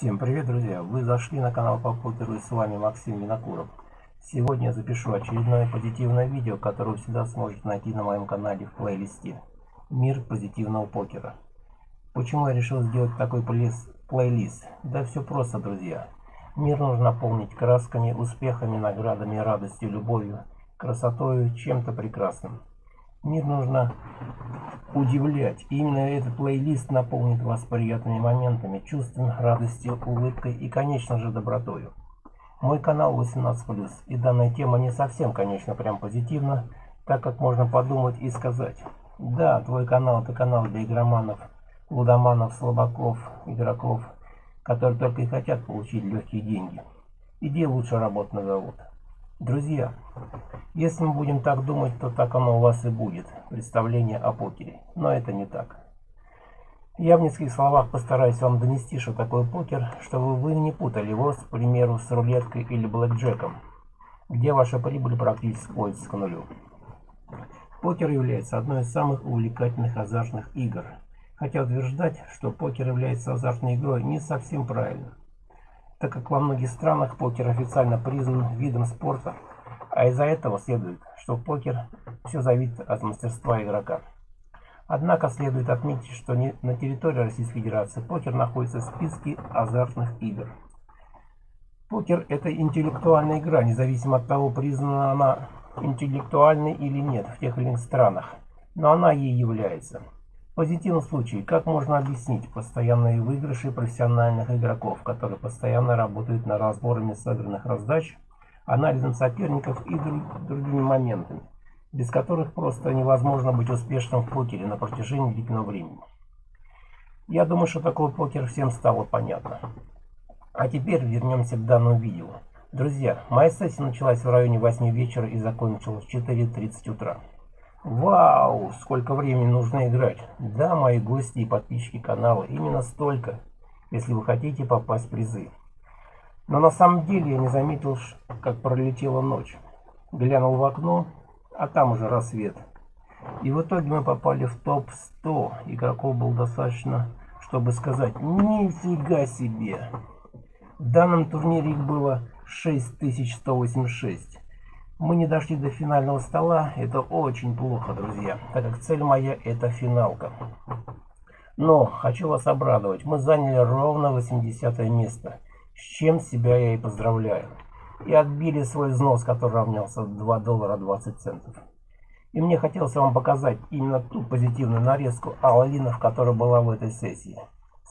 Всем привет, друзья! Вы зашли на канал по покеру и с вами Максим Винокуров. Сегодня я запишу очередное позитивное видео, которое вы всегда сможете найти на моем канале в плейлисте «Мир позитивного покера». Почему я решил сделать такой плейлист? Да все просто, друзья. Мир нужно наполнить красками, успехами, наградами, радостью, любовью, красотой, чем-то прекрасным. Мир нужно удивлять. И именно этот плейлист наполнит вас приятными моментами, чувством, радостью, улыбкой и, конечно же, добротою. Мой канал 18+, и данная тема не совсем, конечно, прям позитивна, так как можно подумать и сказать. Да, твой канал это канал для игроманов, лудоманов, слабаков, игроков, которые только и хотят получить легкие деньги. Иди лучше работать на завод. Друзья, если мы будем так думать, то так оно у вас и будет, представление о покере. Но это не так. Я в нескольких словах постараюсь вам донести, что такое покер, чтобы вы не путали его, к примеру, с рулеткой или блэкджеком, где ваша прибыль практически сводится к нулю. Покер является одной из самых увлекательных азартных игр. Хотя утверждать, что покер является азартной игрой, не совсем правильно так как во многих странах покер официально признан видом спорта, а из-за этого следует, что покер все зависит от мастерства игрока. Однако следует отметить, что на территории Российской Федерации покер находится в списке азартных игр. Покер – это интеллектуальная игра, независимо от того, признана она интеллектуальной или нет в тех или иных странах, но она ей является. Позитивный случай. Как можно объяснить постоянные выигрыши профессиональных игроков, которые постоянно работают над разборами сыгранных раздач, анализом соперников и друг, другими моментами, без которых просто невозможно быть успешным в покере на протяжении длительного времени. Я думаю, что такой покер всем стало понятно. А теперь вернемся к данному видео. Друзья, моя сессия началась в районе 8 вечера и закончилась в 4.30 утра. Вау, сколько времени нужно играть. Да, мои гости и подписчики канала, именно столько, если вы хотите попасть в призы. Но на самом деле я не заметил, как пролетела ночь. Глянул в окно, а там уже рассвет. И в итоге мы попали в топ-100. Игроков было достаточно, чтобы сказать «Нифига себе!». В данном турнире их было 6186. Мы не дошли до финального стола. Это очень плохо, друзья, так как цель моя это финалка. Но хочу вас обрадовать. Мы заняли ровно 80 место. С чем себя я и поздравляю. И отбили свой взнос, который равнялся 2 доллара 20 центов. И мне хотелось вам показать именно ту позитивную нарезку аллинов, которая была в этой сессии.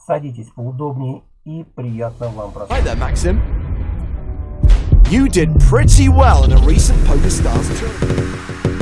Садитесь поудобнее и приятного вам просмотра. You did pretty well in a recent PokerStars tournament.